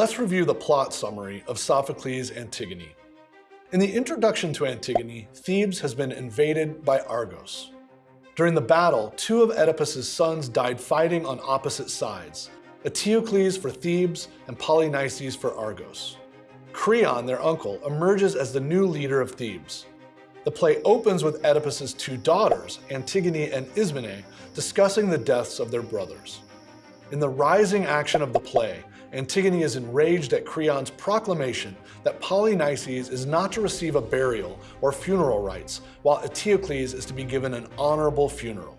Let's review the plot summary of Sophocles' Antigone. In the introduction to Antigone, Thebes has been invaded by Argos. During the battle, two of Oedipus's sons died fighting on opposite sides, Eteocles for Thebes and Polynices for Argos. Creon, their uncle, emerges as the new leader of Thebes. The play opens with Oedipus's two daughters, Antigone and Ismene, discussing the deaths of their brothers. In the rising action of the play, Antigone is enraged at Creon's proclamation that Polynices is not to receive a burial or funeral rites, while Eteocles is to be given an honorable funeral.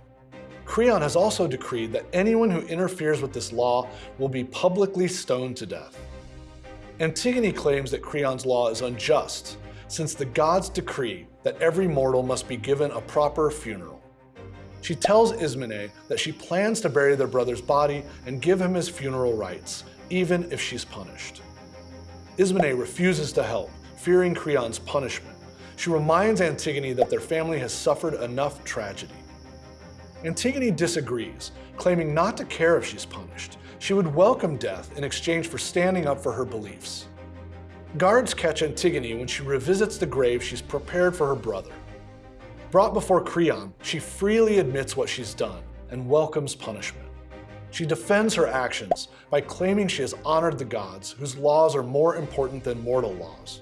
Creon has also decreed that anyone who interferes with this law will be publicly stoned to death. Antigone claims that Creon's law is unjust, since the gods decree that every mortal must be given a proper funeral. She tells Ismene that she plans to bury their brother's body and give him his funeral rites, even if she's punished. Ismene refuses to help, fearing Creon's punishment. She reminds Antigone that their family has suffered enough tragedy. Antigone disagrees, claiming not to care if she's punished. She would welcome death in exchange for standing up for her beliefs. Guards catch Antigone when she revisits the grave she's prepared for her brother. Brought before Creon, she freely admits what she's done and welcomes punishment. She defends her actions by claiming she has honored the gods, whose laws are more important than mortal laws.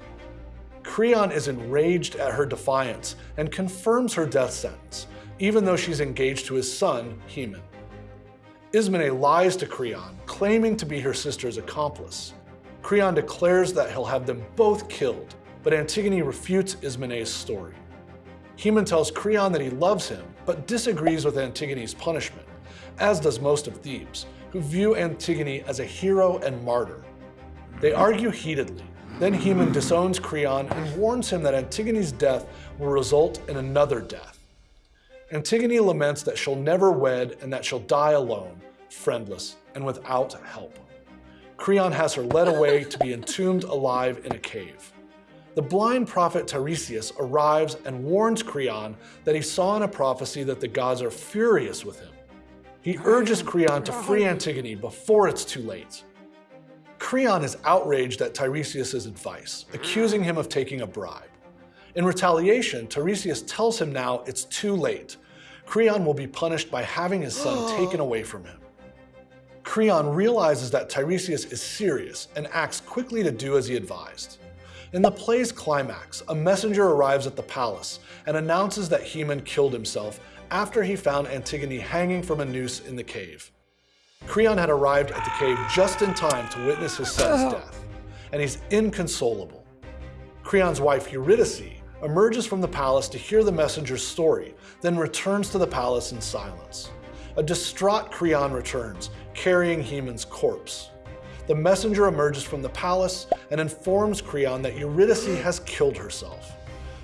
Creon is enraged at her defiance and confirms her death sentence, even though she's engaged to his son, Haemon. Ismene lies to Creon, claiming to be her sister's accomplice. Creon declares that he'll have them both killed, but Antigone refutes Ismene's story. Haemon tells Creon that he loves him, but disagrees with Antigone's punishment, as does most of Thebes, who view Antigone as a hero and martyr. They argue heatedly. Then Haemon disowns Creon and warns him that Antigone's death will result in another death. Antigone laments that she'll never wed and that she'll die alone, friendless, and without help. Creon has her led away to be entombed alive in a cave the blind prophet Tiresias arrives and warns Creon that he saw in a prophecy that the gods are furious with him. He urges Creon to free Antigone before it's too late. Creon is outraged at Tiresias' advice, accusing him of taking a bribe. In retaliation, Tiresias tells him now it's too late. Creon will be punished by having his son taken away from him. Creon realizes that Tiresias is serious and acts quickly to do as he advised. In the play's climax, a messenger arrives at the palace and announces that Haemon killed himself after he found Antigone hanging from a noose in the cave. Creon had arrived at the cave just in time to witness his son's oh. death, and he's inconsolable. Creon's wife Eurydice emerges from the palace to hear the messenger's story, then returns to the palace in silence. A distraught Creon returns, carrying Haemon's corpse the messenger emerges from the palace and informs Creon that Eurydice has killed herself.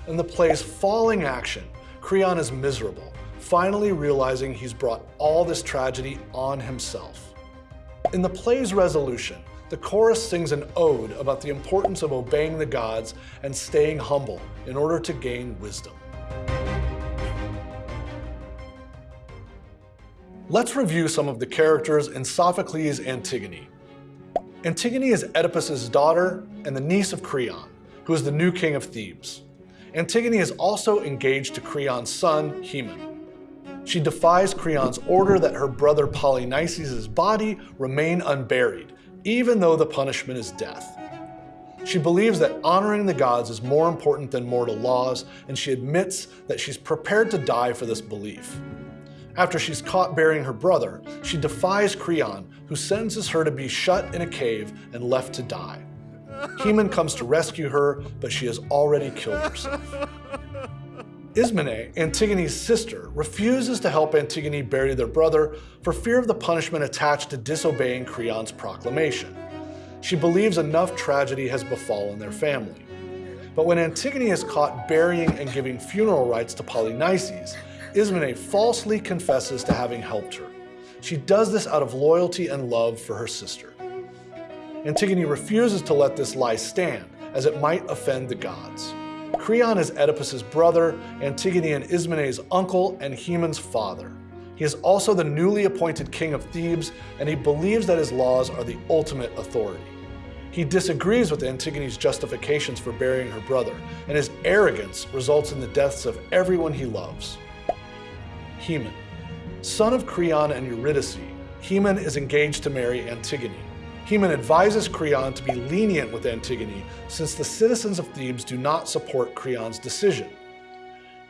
In the play's falling action, Creon is miserable, finally realizing he's brought all this tragedy on himself. In the play's resolution, the chorus sings an ode about the importance of obeying the gods and staying humble in order to gain wisdom. Let's review some of the characters in Sophocles' Antigone, Antigone is Oedipus's daughter and the niece of Creon, who is the new king of Thebes. Antigone is also engaged to Creon's son, Haemon. She defies Creon's order that her brother Polynices' body remain unburied, even though the punishment is death. She believes that honoring the gods is more important than mortal laws, and she admits that she's prepared to die for this belief. After she's caught burying her brother, she defies Creon, who sentences her to be shut in a cave and left to die. Haemon comes to rescue her, but she has already killed herself. Ismene, Antigone's sister, refuses to help Antigone bury their brother for fear of the punishment attached to disobeying Creon's proclamation. She believes enough tragedy has befallen their family. But when Antigone is caught burying and giving funeral rites to Polynices, Ismene falsely confesses to having helped her. She does this out of loyalty and love for her sister. Antigone refuses to let this lie stand, as it might offend the gods. Creon is Oedipus's brother, Antigone and Ismene's uncle, and Haemon's father. He is also the newly appointed king of Thebes, and he believes that his laws are the ultimate authority. He disagrees with Antigone's justifications for burying her brother, and his arrogance results in the deaths of everyone he loves. Haemon. Son of Creon and Eurydice, Haemon is engaged to marry Antigone. Haemon advises Creon to be lenient with Antigone since the citizens of Thebes do not support Creon's decision.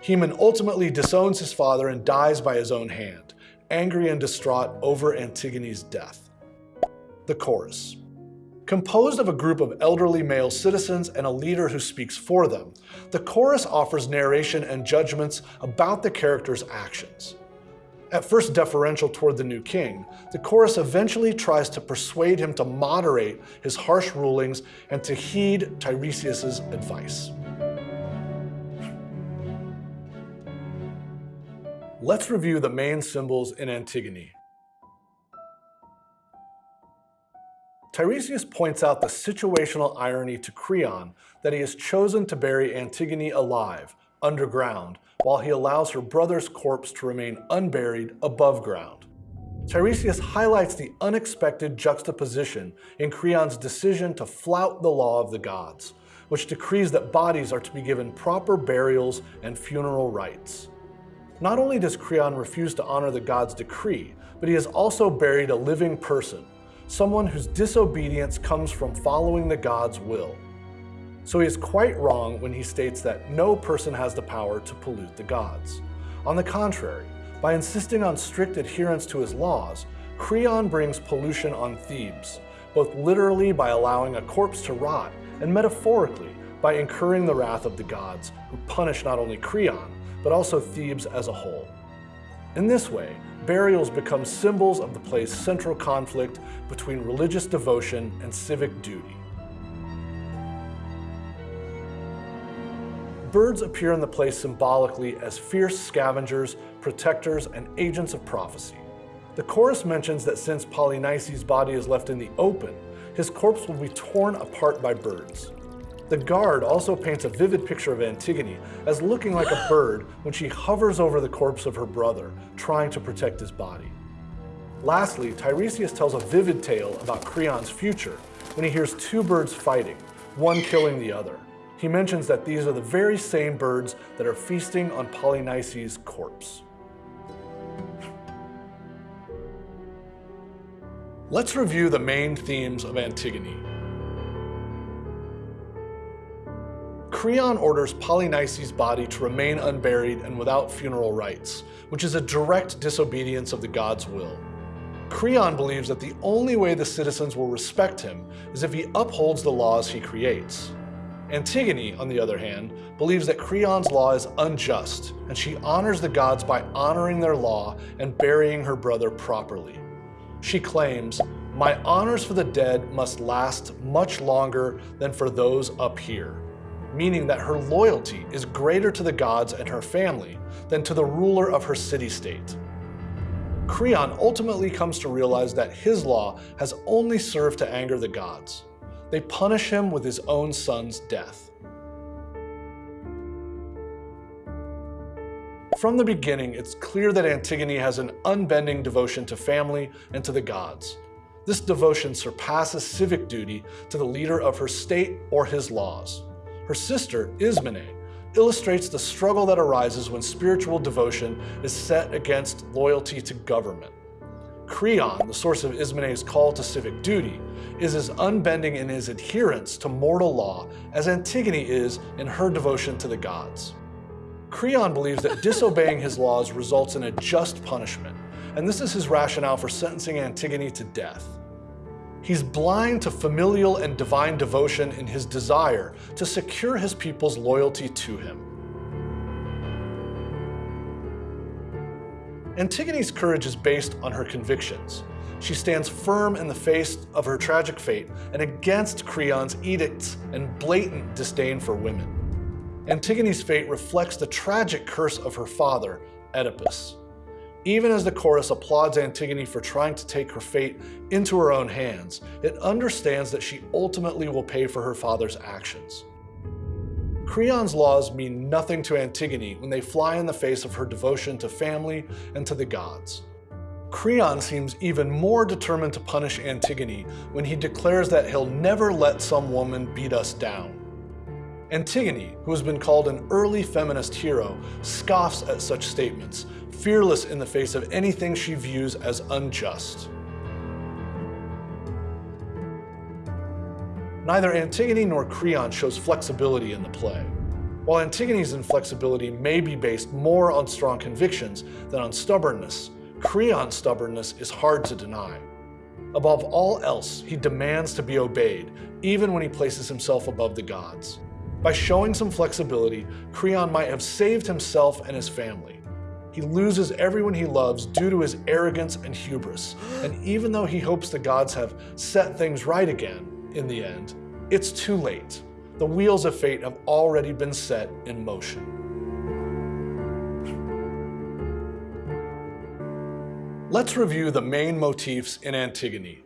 Haemon ultimately disowns his father and dies by his own hand, angry and distraught over Antigone's death. The Chorus. Composed of a group of elderly male citizens and a leader who speaks for them, the chorus offers narration and judgments about the character's actions. At first deferential toward the new king, the chorus eventually tries to persuade him to moderate his harsh rulings and to heed Tiresias' advice. Let's review the main symbols in Antigone. Tiresias points out the situational irony to Creon that he has chosen to bury Antigone alive, underground, while he allows her brother's corpse to remain unburied above ground. Tiresias highlights the unexpected juxtaposition in Creon's decision to flout the law of the gods, which decrees that bodies are to be given proper burials and funeral rites. Not only does Creon refuse to honor the god's decree, but he has also buried a living person, someone whose disobedience comes from following the God's will. So he is quite wrong when he states that no person has the power to pollute the gods. On the contrary, by insisting on strict adherence to his laws, Creon brings pollution on Thebes, both literally by allowing a corpse to rot, and metaphorically by incurring the wrath of the gods, who punish not only Creon, but also Thebes as a whole. In this way, burials become symbols of the play's central conflict between religious devotion and civic duty. Birds appear in the play symbolically as fierce scavengers, protectors, and agents of prophecy. The chorus mentions that since Polynices' body is left in the open, his corpse will be torn apart by birds. The guard also paints a vivid picture of Antigone as looking like a bird when she hovers over the corpse of her brother, trying to protect his body. Lastly, Tiresias tells a vivid tale about Creon's future when he hears two birds fighting, one killing the other. He mentions that these are the very same birds that are feasting on Polynices' corpse. Let's review the main themes of Antigone. Creon orders Polynices' body to remain unburied and without funeral rites, which is a direct disobedience of the god's will. Creon believes that the only way the citizens will respect him is if he upholds the laws he creates. Antigone, on the other hand, believes that Creon's law is unjust, and she honors the gods by honoring their law and burying her brother properly. She claims, My honors for the dead must last much longer than for those up here meaning that her loyalty is greater to the gods and her family than to the ruler of her city-state. Creon ultimately comes to realize that his law has only served to anger the gods. They punish him with his own son's death. From the beginning, it's clear that Antigone has an unbending devotion to family and to the gods. This devotion surpasses civic duty to the leader of her state or his laws. Her sister, Ismene, illustrates the struggle that arises when spiritual devotion is set against loyalty to government. Creon, the source of Ismene's call to civic duty, is as unbending in his adherence to mortal law as Antigone is in her devotion to the gods. Creon believes that disobeying his laws results in a just punishment, and this is his rationale for sentencing Antigone to death. He's blind to familial and divine devotion in his desire to secure his people's loyalty to him. Antigone's courage is based on her convictions. She stands firm in the face of her tragic fate and against Creon's edicts and blatant disdain for women. Antigone's fate reflects the tragic curse of her father, Oedipus. Even as the chorus applauds Antigone for trying to take her fate into her own hands, it understands that she ultimately will pay for her father's actions. Creon's laws mean nothing to Antigone when they fly in the face of her devotion to family and to the gods. Creon seems even more determined to punish Antigone when he declares that he'll never let some woman beat us down. Antigone, who has been called an early feminist hero, scoffs at such statements, fearless in the face of anything she views as unjust. Neither Antigone nor Creon shows flexibility in the play. While Antigone's inflexibility may be based more on strong convictions than on stubbornness, Creon's stubbornness is hard to deny. Above all else, he demands to be obeyed, even when he places himself above the gods. By showing some flexibility, Creon might have saved himself and his family. He loses everyone he loves due to his arrogance and hubris, and even though he hopes the gods have set things right again, in the end, it's too late. The wheels of fate have already been set in motion. Let's review the main motifs in Antigone.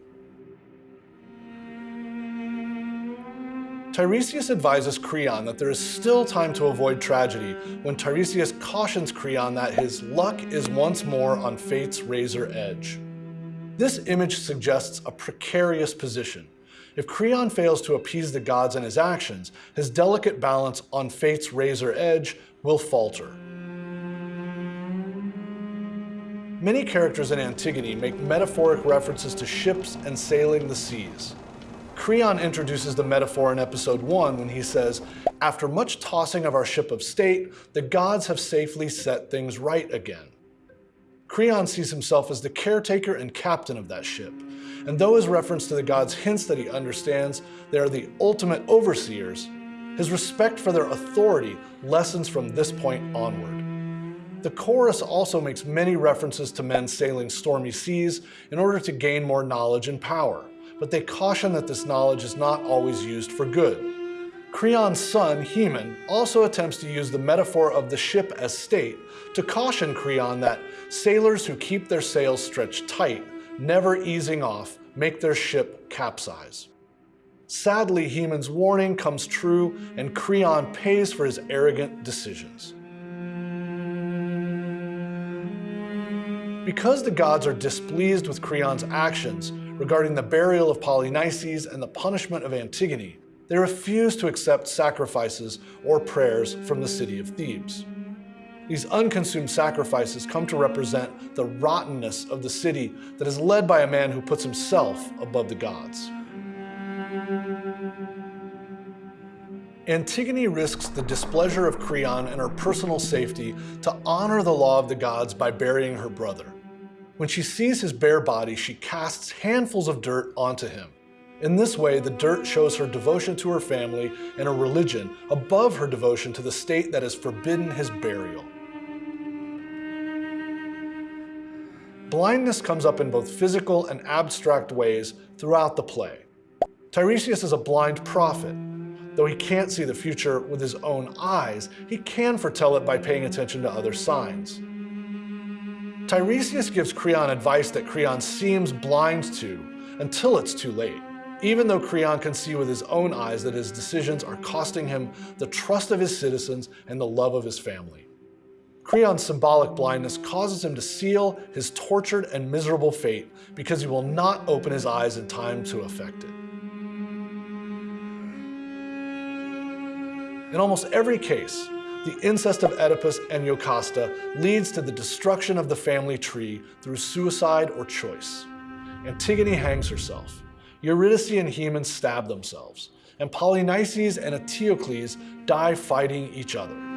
Tiresias advises Creon that there is still time to avoid tragedy when Tiresias cautions Creon that his luck is once more on fate's razor edge. This image suggests a precarious position. If Creon fails to appease the gods in his actions, his delicate balance on fate's razor edge will falter. Many characters in Antigone make metaphoric references to ships and sailing the seas. Creon introduces the metaphor in episode 1 when he says, After much tossing of our ship of state, the gods have safely set things right again. Creon sees himself as the caretaker and captain of that ship, and though his reference to the gods hints that he understands they are the ultimate overseers, his respect for their authority lessens from this point onward. The chorus also makes many references to men sailing stormy seas in order to gain more knowledge and power, but they caution that this knowledge is not always used for good. Creon's son, Haemon, also attempts to use the metaphor of the ship as state to caution Creon that sailors who keep their sails stretched tight, never easing off, make their ship capsize. Sadly, Haemon's warning comes true and Creon pays for his arrogant decisions. Because the gods are displeased with Creon's actions regarding the burial of Polynices and the punishment of Antigone, they refuse to accept sacrifices or prayers from the city of Thebes. These unconsumed sacrifices come to represent the rottenness of the city that is led by a man who puts himself above the gods. Antigone risks the displeasure of Creon and her personal safety to honor the law of the gods by burying her brother. When she sees his bare body, she casts handfuls of dirt onto him. In this way, the dirt shows her devotion to her family and her religion above her devotion to the state that has forbidden his burial. Blindness comes up in both physical and abstract ways throughout the play. Tiresias is a blind prophet, Though he can't see the future with his own eyes, he can foretell it by paying attention to other signs. Tiresias gives Creon advice that Creon seems blind to until it's too late, even though Creon can see with his own eyes that his decisions are costing him the trust of his citizens and the love of his family. Creon's symbolic blindness causes him to seal his tortured and miserable fate because he will not open his eyes in time to effect it. In almost every case, the incest of Oedipus and Jocasta leads to the destruction of the family tree through suicide or choice. Antigone hangs herself. Eurydice and Haemon stab themselves. And Polynices and Eteocles die fighting each other.